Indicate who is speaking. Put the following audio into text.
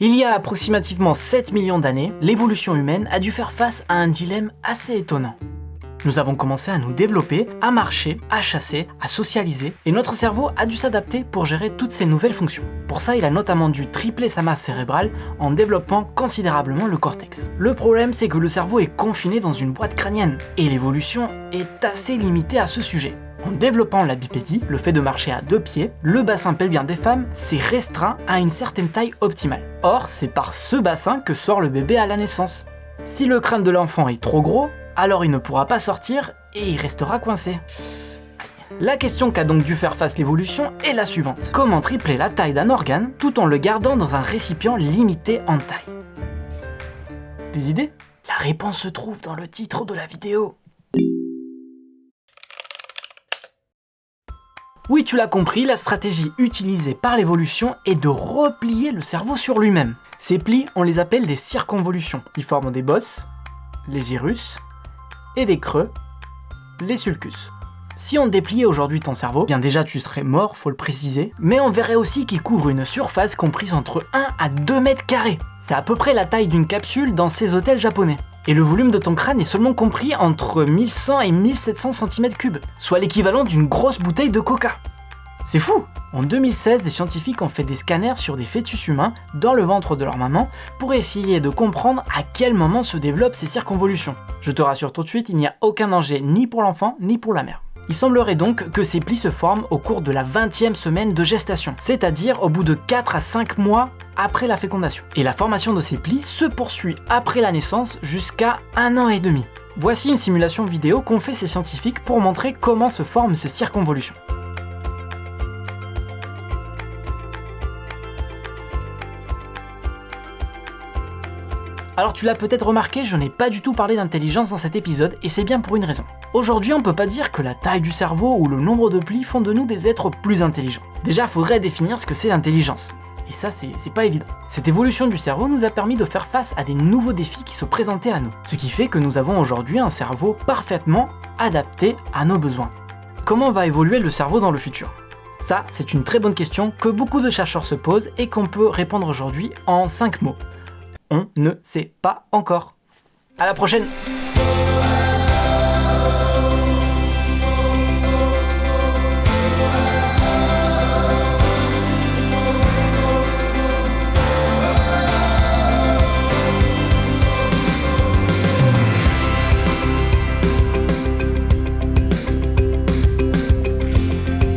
Speaker 1: Il y a approximativement 7 millions d'années, l'évolution humaine a dû faire face à un dilemme assez étonnant. Nous avons commencé à nous développer, à marcher, à chasser, à socialiser, et notre cerveau a dû s'adapter pour gérer toutes ces nouvelles fonctions. Pour ça, il a notamment dû tripler sa masse cérébrale en développant considérablement le cortex. Le problème, c'est que le cerveau est confiné dans une boîte crânienne, et l'évolution est assez limitée à ce sujet. En développant la bipédie, le fait de marcher à deux pieds, le bassin pelvien des femmes s'est restreint à une certaine taille optimale. Or, c'est par ce bassin que sort le bébé à la naissance. Si le crâne de l'enfant est trop gros, alors il ne pourra pas sortir et il restera coincé. La question qu'a donc dû faire face l'évolution est la suivante. Comment tripler la taille d'un organe tout en le gardant dans un récipient limité en taille? Des idées? La réponse se trouve dans le titre de la vidéo. Oui, tu l'as compris, la stratégie utilisée par l'évolution est de replier le cerveau sur lui-même. Ces plis, on les appelle des circonvolutions. Ils forment des bosses, les gyrus, et des creux, les sulcus. Si on dépliait aujourd'hui ton cerveau, bien déjà tu serais mort, faut le préciser, mais on verrait aussi qu'il couvre une surface comprise entre 1 à 2 mètres carrés. C'est à peu près la taille d'une capsule dans ces hôtels japonais. Et le volume de ton crâne est seulement compris entre 1100 et 1700 cm3, soit l'équivalent d'une grosse bouteille de coca. C'est fou En 2016, des scientifiques ont fait des scanners sur des fœtus humains dans le ventre de leur maman pour essayer de comprendre à quel moment se développent ces circonvolutions. Je te rassure tout de suite, il n'y a aucun danger ni pour l'enfant ni pour la mère. Il semblerait donc que ces plis se forment au cours de la 20e semaine de gestation, c'est-à-dire au bout de 4 à 5 mois après la fécondation. Et la formation de ces plis se poursuit après la naissance jusqu'à un an et demi. Voici une simulation vidéo qu'ont fait ces scientifiques pour montrer comment se forment ces circonvolutions. Alors tu l'as peut-être remarqué, je n'ai pas du tout parlé d'intelligence dans cet épisode, et c'est bien pour une raison. Aujourd'hui, on peut pas dire que la taille du cerveau ou le nombre de plis font de nous des êtres plus intelligents. Déjà, faudrait définir ce que c'est l'intelligence. Et ça, c'est pas évident. Cette évolution du cerveau nous a permis de faire face à des nouveaux défis qui se présentaient à nous. Ce qui fait que nous avons aujourd'hui un cerveau parfaitement adapté à nos besoins. Comment va évoluer le cerveau dans le futur? Ça, c'est une très bonne question que beaucoup de chercheurs se posent et qu'on peut répondre aujourd'hui en 5 mots on ne sait pas encore. À la prochaine!